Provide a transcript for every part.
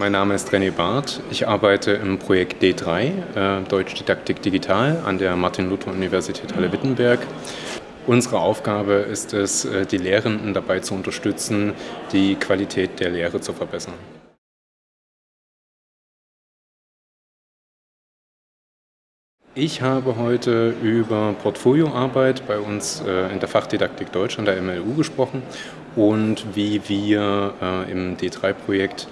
Mein Name ist René Barth. Ich arbeite im Projekt D3, äh, Deutsch Didaktik Digital, an der Martin-Luther-Universität Halle-Wittenberg. Unsere Aufgabe ist es, äh, die Lehrenden dabei zu unterstützen, die Qualität der Lehre zu verbessern. Ich habe heute über Portfolioarbeit bei uns äh, in der Fachdidaktik Deutsch an der MLU gesprochen und wie wir äh, im D3-Projekt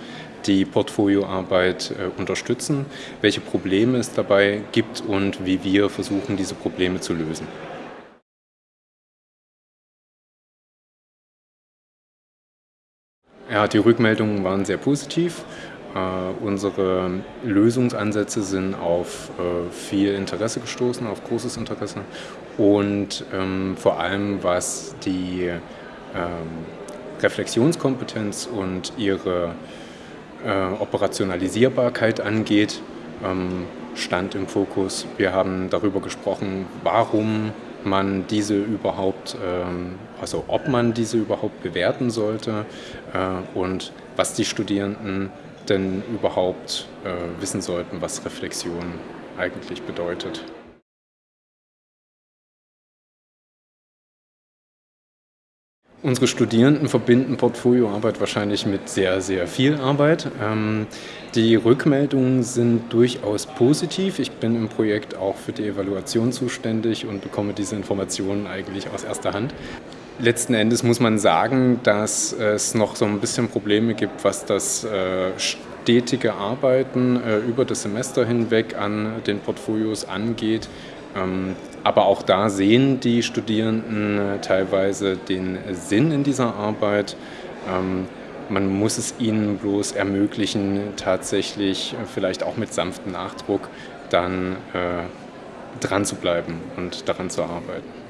die Portfolioarbeit äh, unterstützen, welche Probleme es dabei gibt und wie wir versuchen, diese Probleme zu lösen. Ja, die Rückmeldungen waren sehr positiv. Äh, unsere Lösungsansätze sind auf äh, viel Interesse gestoßen, auf großes Interesse und ähm, vor allem was die ähm, Reflexionskompetenz und ihre Operationalisierbarkeit angeht, ähm, stand im Fokus. Wir haben darüber gesprochen, warum man diese überhaupt, ähm, also ob man diese überhaupt bewerten sollte äh, und was die Studierenden denn überhaupt äh, wissen sollten, was Reflexion eigentlich bedeutet. Unsere Studierenden verbinden Portfolioarbeit wahrscheinlich mit sehr, sehr viel Arbeit. Ähm, die Rückmeldungen sind durchaus positiv. Ich bin im Projekt auch für die Evaluation zuständig und bekomme diese Informationen eigentlich aus erster Hand. Letzten Endes muss man sagen, dass es noch so ein bisschen Probleme gibt, was das äh, stetige Arbeiten äh, über das Semester hinweg an den Portfolios angeht. Ähm, aber auch da sehen die Studierenden äh, teilweise den Sinn in dieser Arbeit. Ähm, man muss es ihnen bloß ermöglichen, tatsächlich vielleicht auch mit sanftem Nachdruck dann dran zu bleiben und daran zu arbeiten.